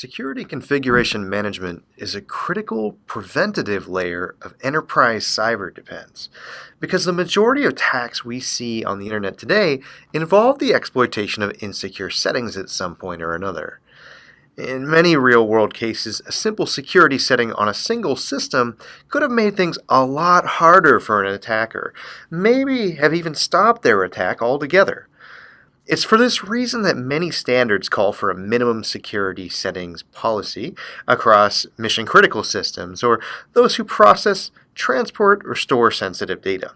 Security configuration management is a critical preventative layer of enterprise cyber defense because the majority of attacks we see on the internet today involve the exploitation of insecure settings at some point or another. In many real world cases, a simple security setting on a single system could have made things a lot harder for an attacker, maybe have even stopped their attack altogether. It's for this reason that many standards call for a minimum security settings policy across mission critical systems or those who process, transport, or store sensitive data.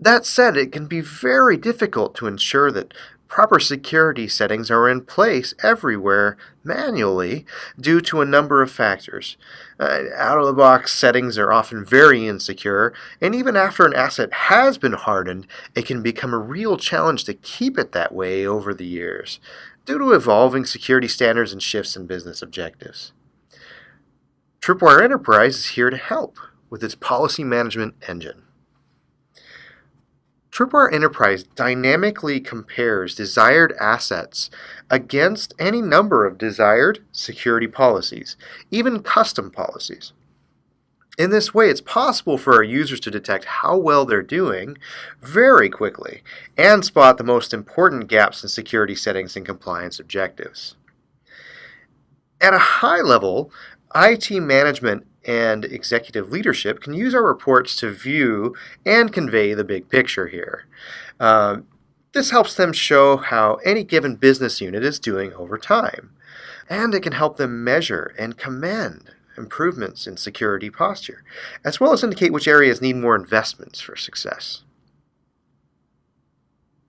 That said, it can be very difficult to ensure that Proper security settings are in place everywhere manually due to a number of factors. Uh, out of the box settings are often very insecure, and even after an asset has been hardened, it can become a real challenge to keep it that way over the years due to evolving security standards and shifts in business objectives. Tripwire Enterprise is here to help with its policy management engine. Tripwire Enterprise dynamically compares desired assets against any number of desired security policies, even custom policies. In this way, it's possible for our users to detect how well they're doing very quickly and spot the most important gaps in security settings and compliance objectives. At a high level, IT management and executive leadership can use our reports to view and convey the big picture here. Um, this helps them show how any given business unit is doing over time. And it can help them measure and commend improvements in security posture, as well as indicate which areas need more investments for success.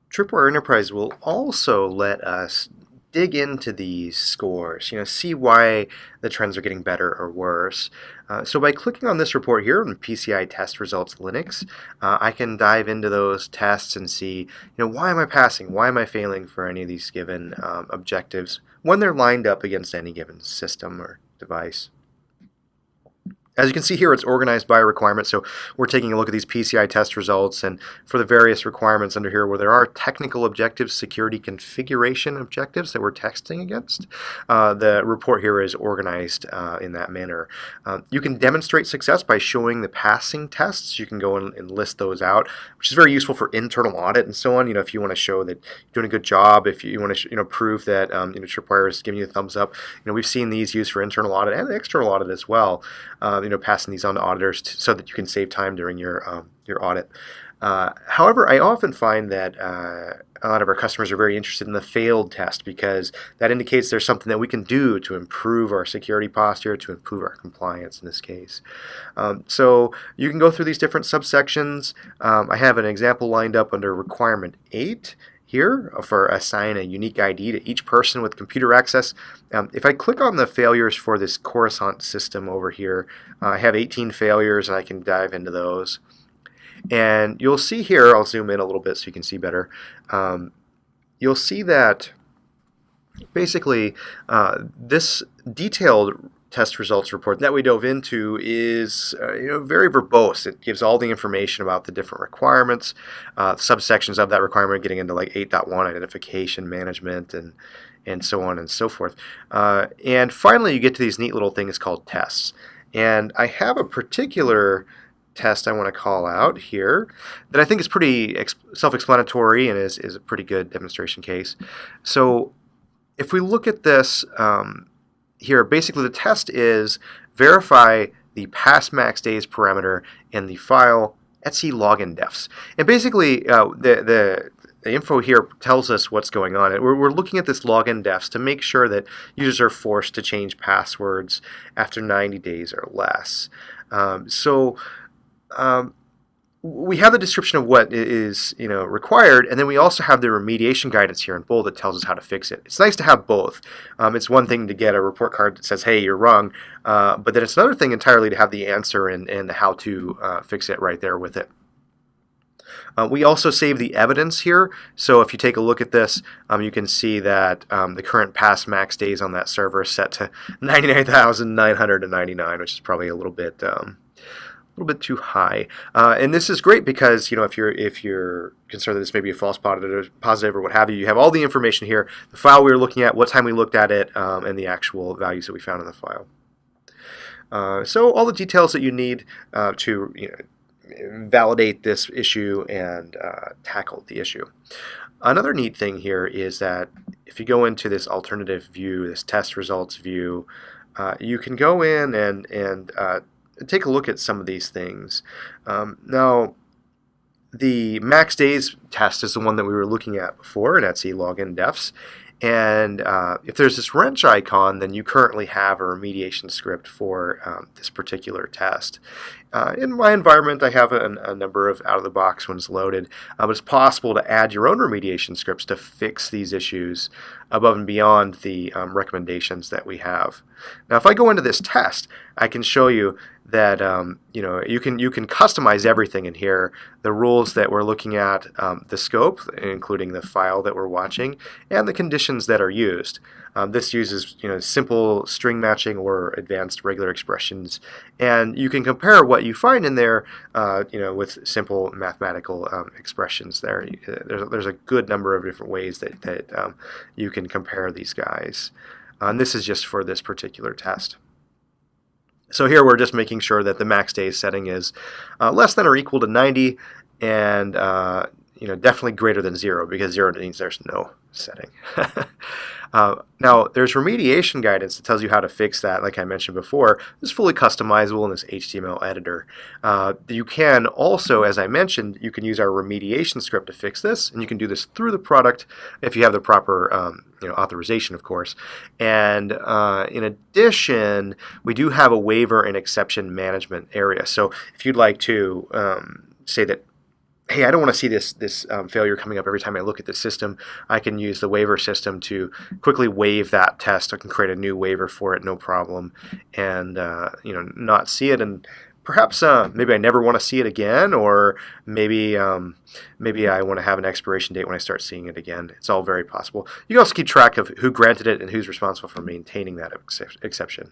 Tripwire Enterprise will also let us dig into these scores, you know, see why the trends are getting better or worse. Uh, so by clicking on this report here on PCI test results Linux, uh, I can dive into those tests and see, you know, why am I passing? Why am I failing for any of these given um, objectives when they're lined up against any given system or device? As you can see here, it's organized by requirement. So we're taking a look at these PCI test results and for the various requirements under here where there are technical objectives, security configuration objectives that we're testing against, uh, the report here is organized uh, in that manner. Uh, you can demonstrate success by showing the passing tests. You can go and, and, list those out, which is very useful for internal audit and so on. You know, if you want to show that you're doing a good job, if you want to, you know, prove that um, you know, Tripwire is giving you a thumbs up. You know, we've seen these used for internal audit and external audit as well. Um, you know, passing these on to auditors to, so that you can save time during your um, your audit. Uh, however, I often find that uh, a lot of our customers are very interested in the failed test because that indicates there's something that we can do to improve our security posture, to improve our compliance in this case. Um, so you can go through these different subsections. Um, I have an example lined up under requirement 8 here for assign a unique ID to each person with computer access. Um, if I click on the failures for this Coruscant system over here, uh, I have 18 failures and I can dive into those. And you'll see here, I'll zoom in a little bit so you can see better, um, you'll see that basically uh, this detailed test results report that we dove into is uh, you know, very verbose. It gives all the information about the different requirements, uh, subsections of that requirement, getting into like 8.1 identification management and and so on and so forth. Uh, and finally, you get to these neat little things called tests. And I have a particular test I want to call out here that I think is pretty self-explanatory and is, is a pretty good demonstration case. So if we look at this um, here, basically the test is verify the pass max days parameter in the file etc login defs. And basically uh, the, the, the info here tells us what's going on. We're, we're looking at this login defs to make sure that users are forced to change passwords after 90 days or less. Um, so um, we have the description of what is you know required, and then we also have the remediation guidance here in bold that tells us how to fix it. It's nice to have both. Um, it's one thing to get a report card that says, "Hey, you're wrong," uh, but then it's another thing entirely to have the answer and, and the how to uh, fix it right there with it. Uh, we also save the evidence here, so if you take a look at this, um, you can see that um, the current pass max days on that server is set to 99,999, which is probably a little bit um, little bit too high. Uh, and this is great because you know if you're if you're concerned that this may be a false positive, positive or what have you, you have all the information here: the file we were looking at, what time we looked at it, um, and the actual values that we found in the file. Uh, so all the details that you need uh, to you know, validate this issue and uh, tackle the issue. Another neat thing here is that if you go into this alternative view, this test results view, uh, you can go in and, and uh, take a look at some of these things. Um, now, the max days test is the one that we were looking at before in etc login defs. And uh, if there's this wrench icon, then you currently have a remediation script for um, this particular test. Uh, in my environment, I have a, a number of out-of-the-box ones loaded, uh, but it's possible to add your own remediation scripts to fix these issues above and beyond the um, recommendations that we have. Now, if I go into this test, I can show you that um, you know you can you can customize everything in here. The rules that we're looking at, um, the scope, including the file that we're watching, and the conditions that are used. Um, this uses you know simple string matching or advanced regular expressions, and you can compare what you find in there, uh, you know, with simple mathematical um, expressions. There, uh, there's there's a good number of different ways that that um, you can compare these guys, uh, and this is just for this particular test. So here we're just making sure that the max days setting is uh, less than or equal to 90 and uh, you know definitely greater than zero because zero means there's no setting. uh, now there's remediation guidance that tells you how to fix that like I mentioned before. It's fully customizable in this HTML editor. Uh, you can also, as I mentioned, you can use our remediation script to fix this and you can do this through the product if you have the proper um, you know, authorization, of course. And uh, in addition, we do have a waiver and exception management area. So if you'd like to um, say that hey, I don't want to see this this um, failure coming up every time I look at the system. I can use the waiver system to quickly waive that test. I can create a new waiver for it, no problem, and uh, you know not see it and perhaps uh, maybe I never want to see it again, or maybe um, maybe I want to have an expiration date when I start seeing it again. It's all very possible. You can also keep track of who granted it and who's responsible for maintaining that ex exception.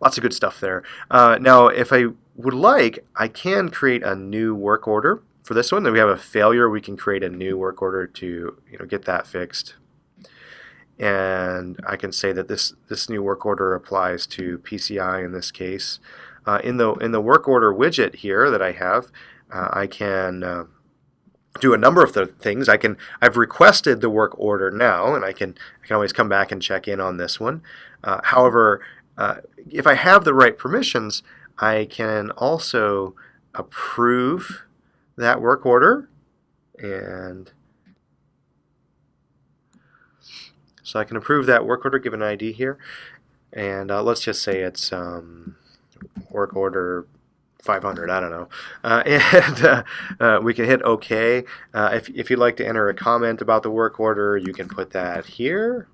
Lots of good stuff there. Uh, now, if I would like, I can create a new work order for this one. Then we have a failure, we can create a new work order to you know get that fixed. And I can say that this this new work order applies to PCI in this case. Uh, in the in the work order widget here that I have, uh, I can uh, do a number of things. I can I've requested the work order now, and I can I can always come back and check in on this one. Uh, however, uh, if I have the right permissions, I can also approve that work order, and so I can approve that work order, give an ID here, and uh, let's just say it's um, work order 500, I don't know. Uh, and uh, uh, we can hit OK. Uh, if, if you'd like to enter a comment about the work order, you can put that here.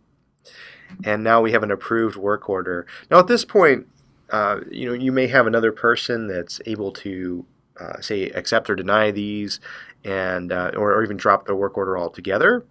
And now we have an approved work order. Now at this point, uh, you know, you may have another person that's able to uh, say accept or deny these and or, or even drop the work order altogether.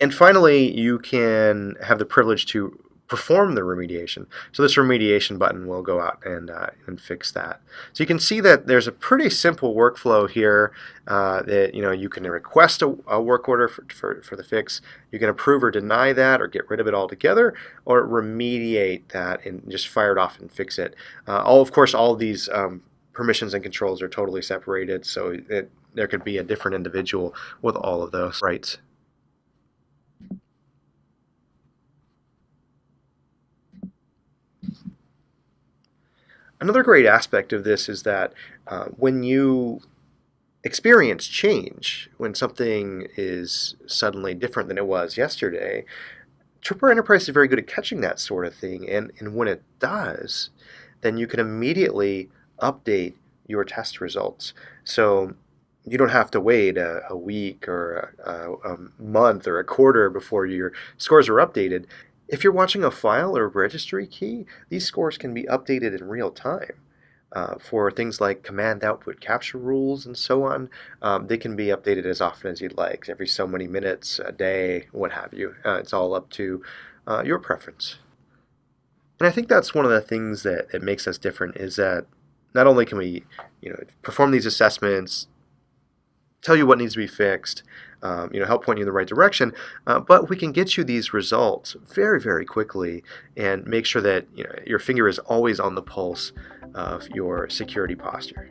And finally, you can have the privilege to perform the remediation. So this remediation button will go out and, uh, and fix that. So you can see that there's a pretty simple workflow here uh, that you know you can request a, a work order for, for, for, the fix. You can approve or deny that or get rid of it altogether or remediate that and just fire it off and fix it. Uh, all Of course, all of these um, permissions and controls are totally separated so it, there could be a different individual with all of those rights. Another great aspect of this is that uh, when you experience change, when something is suddenly different than it was yesterday, Tripwire Enterprise is very good at catching that sort of thing. And, and when it does, then you can immediately update your test results. So you don't have to wait a, a week or a, a, month or a quarter before your scores are updated. If you're watching a file or registry key, these scores can be updated in real time. Uh, for things like command output capture rules and so on, um, they can be updated as often as you'd like, every so many minutes, a day, what have you. Uh, it's all up to uh, your preference. And I think that's one of the things that, that makes us different is that not only can we, you know, perform these assessments, tell you what needs to be fixed, um, you know, help point you in the right direction, uh, but we can get you these results very, very quickly and make sure that you know, your finger is always on the pulse of your security posture.